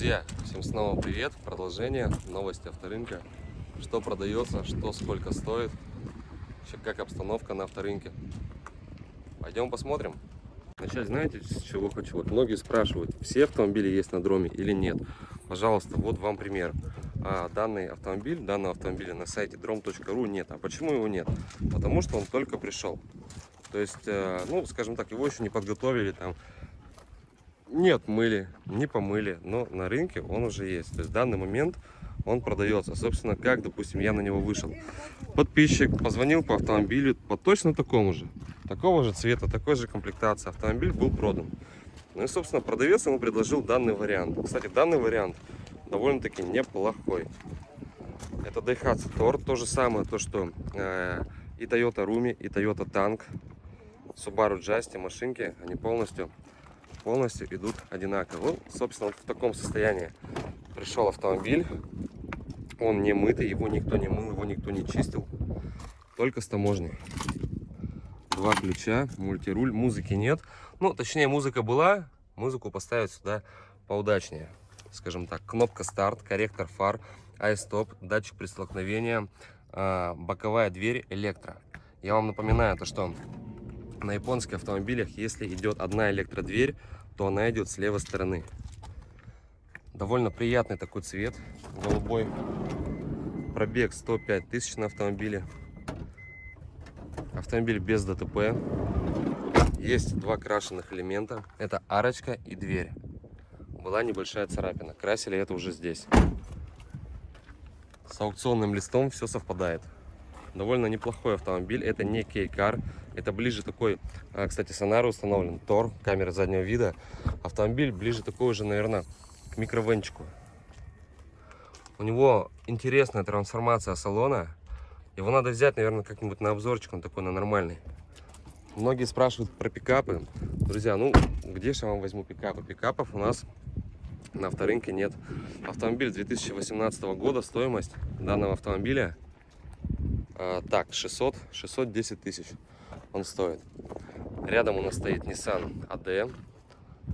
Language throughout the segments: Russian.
Друзья, всем снова привет, продолжение, новости авторынка. Что продается, что сколько стоит, вообще как обстановка на авторынке. Пойдем посмотрим. Начать знаете, с чего хочу? Вот многие спрашивают, все автомобили есть на дроме или нет. Пожалуйста, вот вам пример. А, данный автомобиль, данного автомобиля на сайте drom.ru нет. А почему его нет? Потому что он только пришел. То есть, э, ну, скажем так, его еще не подготовили, там, не отмыли, не помыли, но на рынке он уже есть. То есть в данный момент он продается. Собственно, как, допустим, я на него вышел. Подписчик позвонил по автомобилю по точно такому же. Такого же цвета, такой же комплектации. Автомобиль был продан. Ну и, собственно, продавец ему предложил данный вариант. Кстати, данный вариант довольно-таки неплохой. Это Daihatsu Tor, то же самое, то что э, и Toyota Rumi, и Toyota Tank, Subaru Justy машинки, они полностью полностью идут одинаково. Ну, собственно, вот в таком состоянии пришел автомобиль. Он не мытый, его никто не мыл, его никто не чистил. Только с таможни. Два ключа, мультируль, музыки нет. Ну, точнее, музыка была, музыку поставить сюда поудачнее. Скажем так, кнопка старт, корректор фар, ай-стоп, датчик при столкновении, а, боковая дверь, электро. Я вам напоминаю, то что на японских автомобилях, если идет одна электродверь, то она идет с левой стороны. Довольно приятный такой цвет, голубой. Пробег 105 тысяч на автомобиле. Автомобиль без ДТП. Есть два крашеных элемента. Это арочка и дверь. Была небольшая царапина. Красили это уже здесь. С аукционным листом все совпадает. Довольно неплохой автомобиль. Это не кейкар. Это ближе такой, а, кстати, сонар установлен. Тор, камера заднего вида. Автомобиль ближе такой уже, наверное, к микровенчику. У него интересная трансформация салона. Его надо взять, наверное, как-нибудь на обзорчик. Он такой, на нормальный. Многие спрашивают про пикапы. Друзья, ну, где же я вам возьму пикапы? Пикапов у нас на авторынке нет. Автомобиль 2018 года, стоимость данного автомобиля так, 600, 610 тысяч он стоит. Рядом у нас стоит Nissan AD.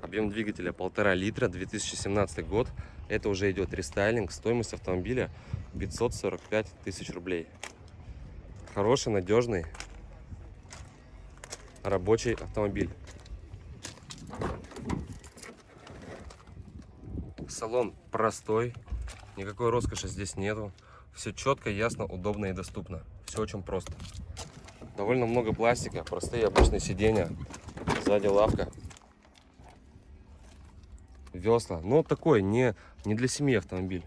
Объем двигателя полтора литра, 2017 год. Это уже идет рестайлинг. Стоимость автомобиля 545 тысяч рублей. Хороший, надежный, рабочий автомобиль. Салон простой, никакой роскоши здесь нету. Все четко, ясно, удобно и доступно. Все очень просто. Довольно много пластика, простые обычные сиденья. Сзади лавка. Весла. Но такой, не, не для семьи автомобиль.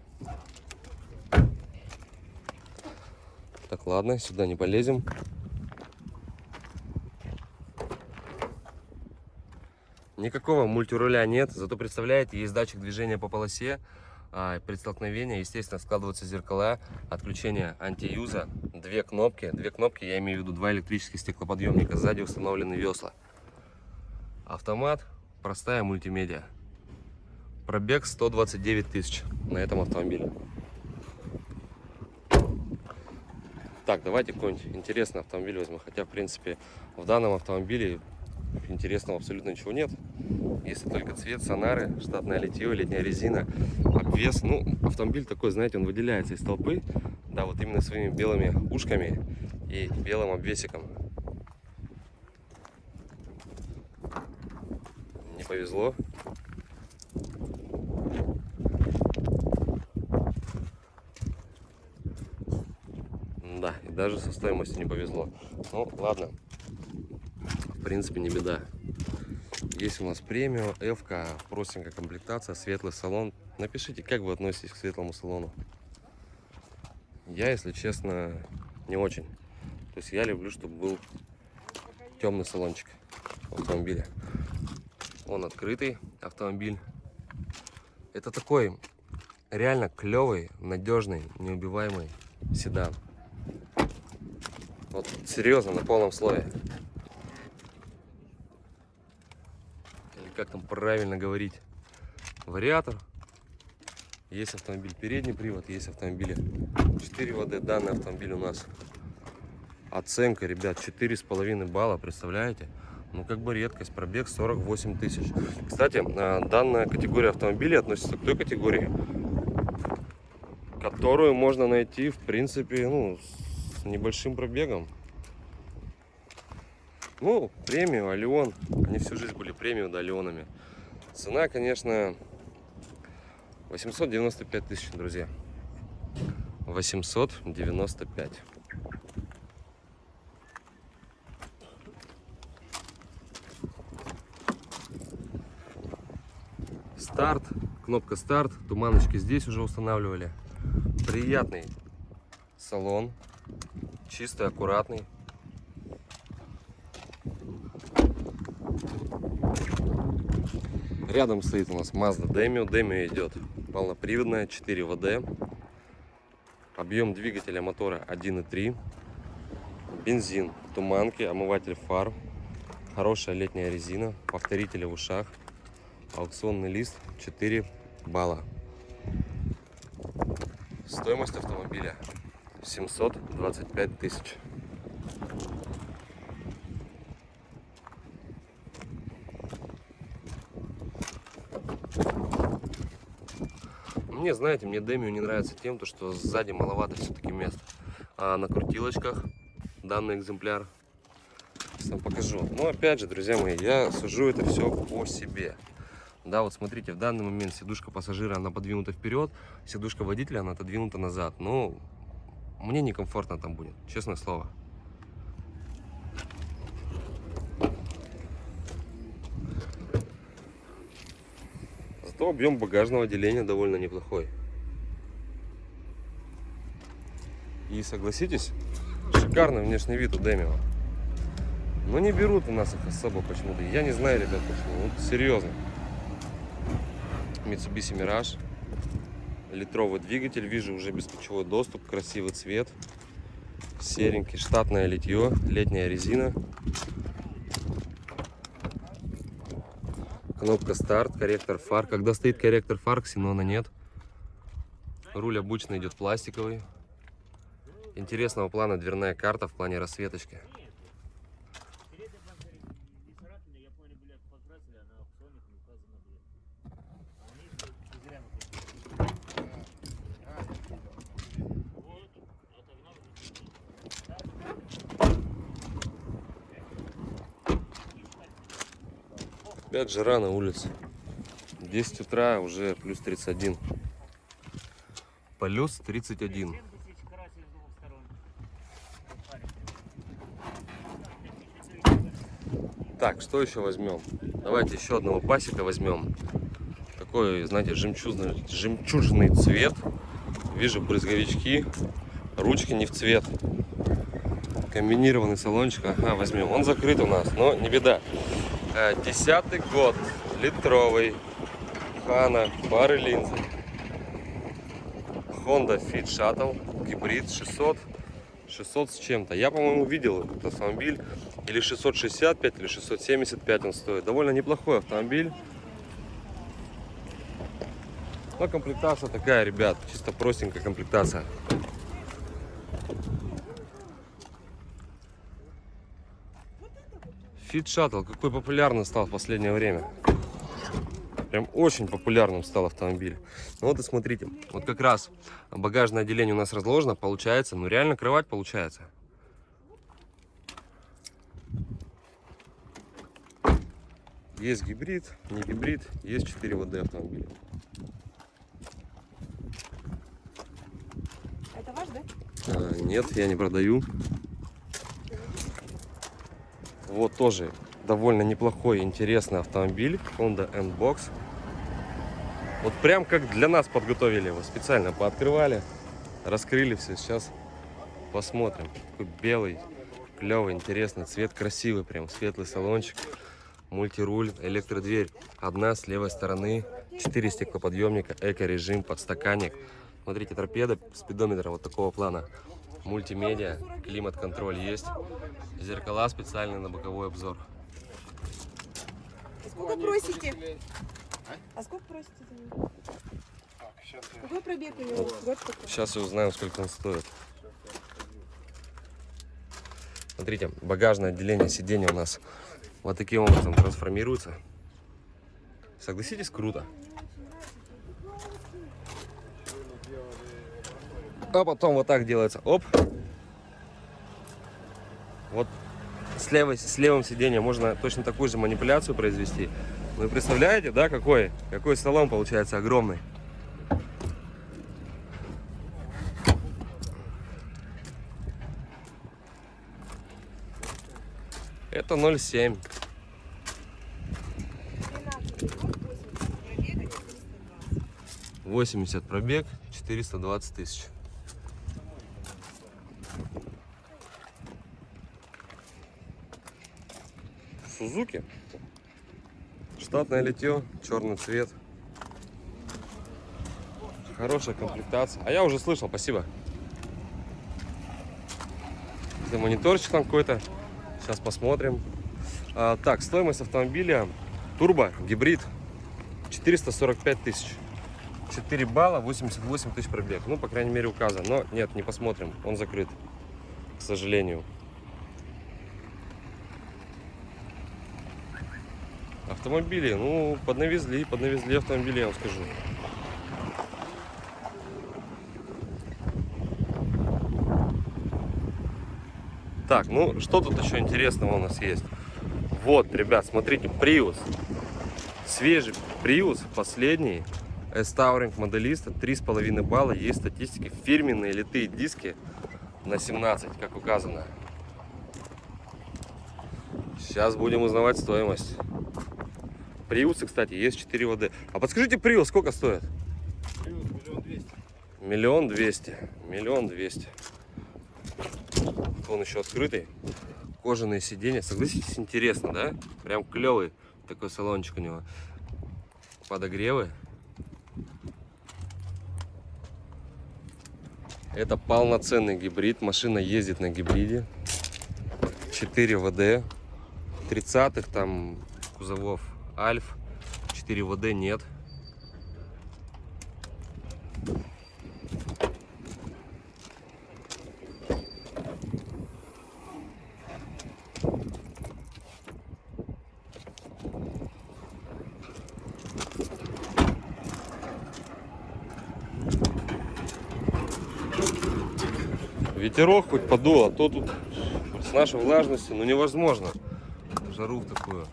Так, ладно, сюда не полезем. Никакого мультируля нет, зато представляете, есть датчик движения по полосе а, при столкновении, естественно, складываются зеркала, отключение антиюза, две кнопки. Две кнопки, я имею в виду два электрических стеклоподъемника, сзади установлены весла. Автомат, простая мультимедиа. Пробег 129 тысяч на этом автомобиле. Так, давайте какой-нибудь интересный автомобиль возьмем. Хотя, в принципе, в данном автомобиле интересного абсолютно ничего нет. Если только цвет, сонары, штатное литье, летняя резина, обвес. Ну, автомобиль такой, знаете, он выделяется из толпы. Да, вот именно своими белыми ушками и белым обвесиком. Не повезло. Да, и даже со стоимостью не повезло. Ну, ладно принципе, не беда. Есть у нас премиум, F, простенькая комплектация, светлый салон. Напишите, как вы относитесь к светлому салону. Я, если честно, не очень. То есть я люблю, чтобы был темный салончик автомобиля. Он открытый автомобиль. Это такой реально клевый, надежный, неубиваемый седан. Вот серьезно, на полном слое. Как там правильно говорить, вариатор. Есть автомобиль передний привод, есть автомобили 4 ВД. Данный автомобиль у нас оценка, ребят, 4,5 балла, представляете? Ну, как бы редкость, пробег 48 тысяч. Кстати, а, данная категория автомобилей относится к той категории, которую можно найти, в принципе, ну, с небольшим пробегом. Ну, премию, Алион. Они всю жизнь были премию, да, Алионами. Цена, конечно, 895 тысяч, друзья. 895. Старт, кнопка старт, туманочки здесь уже устанавливали. Приятный салон, чистый, аккуратный. Рядом стоит у нас Mazda Demio. Demio идет полноприводная, 4 ВД. Объем двигателя мотора 1.3. Бензин, туманки, омыватель фар. Хорошая летняя резина, повторители в ушах. Аукционный лист 4 балла. Стоимость автомобиля 725 тысяч. Мне, знаете, мне Демию не нравится тем, то, что сзади маловато все-таки места. А на крутилочках данный экземпляр. Сейчас вам покажу. Но опять же, друзья мои, я сужу это все по себе. Да, вот смотрите, в данный момент сидушка пассажира, она подвинута вперед, сидушка водителя, она отодвинута назад. Но мне некомфортно там будет, честное слово. Зато объем багажного отделения довольно неплохой. И согласитесь, шикарный внешний вид у Демио. Но не берут у нас их особо почему-то. Я не знаю, ребят, почему. Вот серьезно. Mitsubishi Mirage. Литровый двигатель. Вижу уже бесключевой доступ. Красивый цвет. Серенький. Штатное литье. Летняя резина. Кнопка старт. Корректор фар. Когда стоит корректор фар, ксенона нет. Руль обычно идет пластиковый. Интересного плана дверная карта в плане рассветочки. Опять жара на улице. 10 утра уже плюс 31. Плюс 31. Так, что еще возьмем? Давайте еще одного пасека возьмем. Такой, знаете, жемчужный, жемчужный цвет. Вижу брызговички. Ручки не в цвет. Комбинированный салончик. Ага, возьмем. Он закрыт у нас, но не беда. Э, десятый год, литровый, Хана, пары линзы, Honda Fit Shuttle, гибрид 600, 600 с чем-то. Я, по-моему, видел этот автомобиль, или 665, или 675 он стоит. Довольно неплохой автомобиль. Но комплектация такая, ребят, чисто простенькая комплектация. Fit Shuttle, какой популярный стал в последнее время. Прям очень популярным стал автомобиль. Ну вот и смотрите, вот как раз багажное отделение у нас разложено, получается, ну реально кровать получается. Есть гибрид, не гибрид, есть 4 ВД автомобиля. Это ваш, да? А, нет, я не продаю. Вот тоже довольно неплохой, интересный автомобиль. Honda N-Box. Вот прям как для нас подготовили его. Специально пооткрывали, раскрыли все. Сейчас посмотрим. Такой белый, клевый, интересный цвет. Красивый прям, светлый салончик. Мультируль, электродверь. Одна с левой стороны. Четыре стеклоподъемника, эко-режим, подстаканник. Смотрите, торпеда, спидометр вот такого плана мультимедиа, климат-контроль есть, зеркала специальные на боковой обзор. Сколько просите? А сколько просите за него? Какой пробег у него? Какой? Сейчас и узнаем, сколько он стоит. Смотрите, багажное отделение сиденья у нас вот таким образом трансформируется. Согласитесь, круто. А потом вот так делается. Оп. Вот с, левой, с левым сиденьем можно точно такую же манипуляцию произвести. Вы представляете, да, какой, какой салон получается огромный. Это 0,7. 80 пробег, 420 тысяч. Сузуки. Штатное литье, черный цвет. Хорошая комплектация. А я уже слышал, спасибо. Это мониторчик там какой-то. Сейчас посмотрим. А, так, стоимость автомобиля турбо, гибрид 445 тысяч. 4 балла, 88 тысяч пробег. Ну, по крайней мере, указан. Но нет, не посмотрим. Он закрыт, к сожалению. Автомобили, ну, поднавезли, поднавезли автомобили, я вам скажу. Так, ну, что тут еще интересного у нас есть? Вот, ребят, смотрите, Prius. Свежий Prius, последний. S-Touring моделиста, 3,5 балла. Есть статистики, фирменные литые диски на 17, как указано. Сейчас будем узнавать стоимость. Приусы, кстати, есть 4 ВД. А подскажите, Приус сколько стоит? миллион двести. Миллион двести. Миллион двести. Он еще открытый. Кожаные сиденья. Согласитесь, интересно, да? Прям клевый такой салончик у него. Подогревы. Это полноценный гибрид. Машина ездит на гибриде. 4 ВД. 30-х там кузовов Альф. 4 ВД нет. Ветерок хоть подул, а то тут с нашей влажностью, ну невозможно. Жару в такую.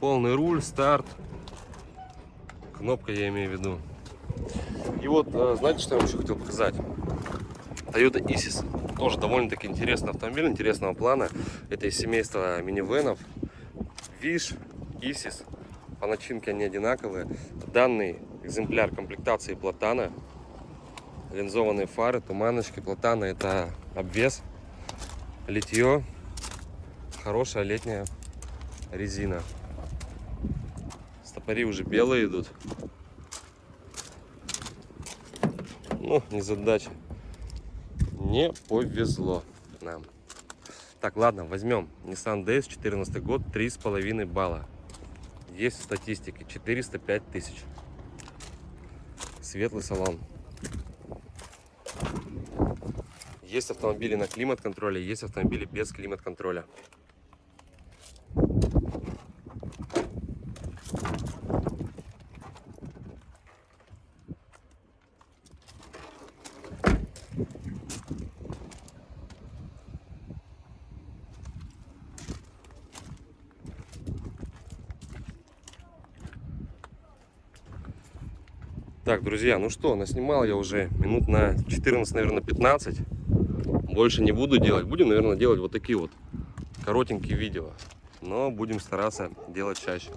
Полный руль, старт. Кнопка я имею в виду. И вот, э, знаете, что я вам еще хотел показать? Toyota Isis. Тоже довольно-таки интересный автомобиль, интересного плана. Это из семейства минивенов. Виш, Isis. По начинке они одинаковые. Данный экземпляр комплектации Платана. Линзованные фары, туманочки. Платана это обвес. Литье. Хорошая летняя резина. Стопори уже белые идут. Ну, не задача. Не повезло нам. Так, ладно, возьмем Nissan DS 14 год, 3,5 балла. Есть в статистике 405 тысяч. Светлый салон. Есть автомобили на климат-контроле, есть автомобили без климат-контроля. Так, друзья, ну что, наснимал я уже минут на 14, наверное, 15. Больше не буду делать. Будем, наверное, делать вот такие вот коротенькие видео. Но будем стараться делать чаще.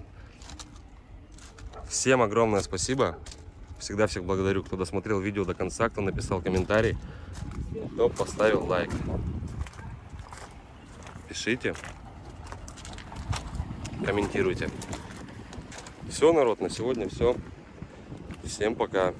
Всем огромное спасибо. Всегда всех благодарю, кто досмотрел видео до конца, кто написал комментарий, кто поставил лайк. Пишите, комментируйте. Все, народ, на сегодня все. Всем пока.